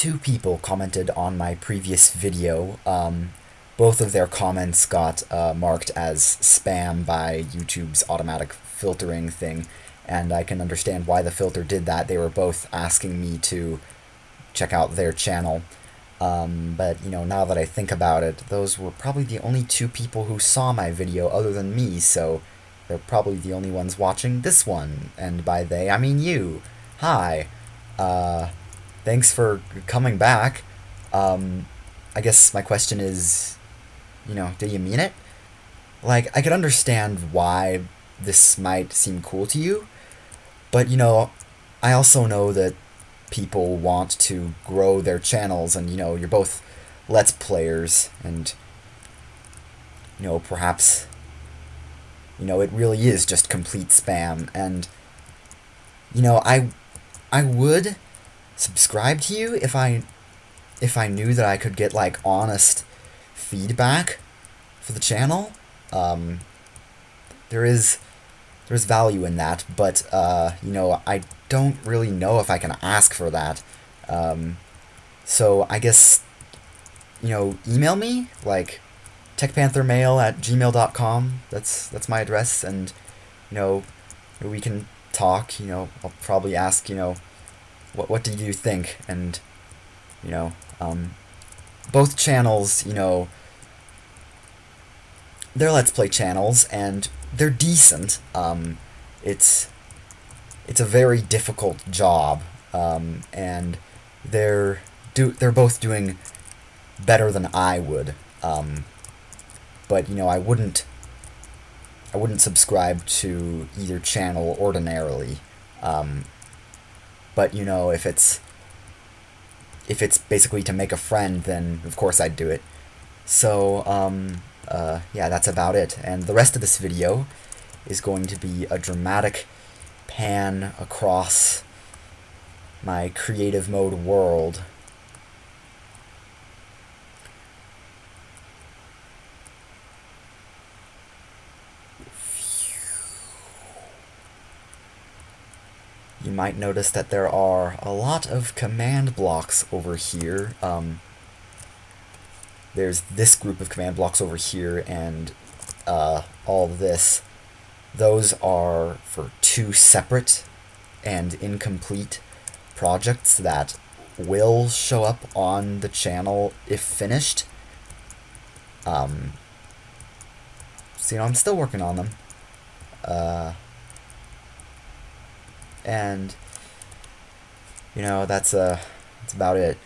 two people commented on my previous video. Um, both of their comments got uh, marked as spam by YouTube's automatic filtering thing, and I can understand why the filter did that. They were both asking me to check out their channel. Um, but, you know, now that I think about it, those were probably the only two people who saw my video other than me, so they're probably the only ones watching this one. And by they, I mean you. Hi. Uh, thanks for coming back. Um, I guess my question is, you know, do you mean it? Like, I could understand why this might seem cool to you, but, you know, I also know that people want to grow their channels and you know you're both let's players and you know perhaps you know it really is just complete spam and you know I I would subscribe to you if I if I knew that I could get like honest feedback for the channel um there is there's value in that but uh you know I don't really know if I can ask for that. Um, so I guess, you know, email me, like, techpanthermail at gmail.com. That's, that's my address, and, you know, we can talk, you know, I'll probably ask, you know, what, what do you think, and, you know, um, both channels, you know, they're Let's Play channels, and they're decent. Um, it's it's a very difficult job, um, and they're do they're both doing better than I would. Um, but you know, I wouldn't I wouldn't subscribe to either channel ordinarily. Um, but you know, if it's if it's basically to make a friend, then of course I'd do it. So, um, uh, yeah, that's about it. And the rest of this video is going to be a dramatic pan across my creative mode world. You might notice that there are a lot of command blocks over here. Um, there's this group of command blocks over here and uh, all this. Those are for two separate and incomplete projects that will show up on the channel if finished. Um, so, you know, I'm still working on them. Uh, and, you know, that's, uh, that's about it.